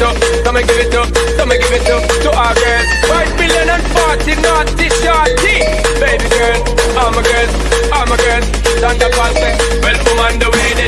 it up, come and give it up, come and give it up to our girls. Five billion and forty naughty shorty. Baby girl, I'm girl, I'm a girl. stand up and say, well, woman, the way.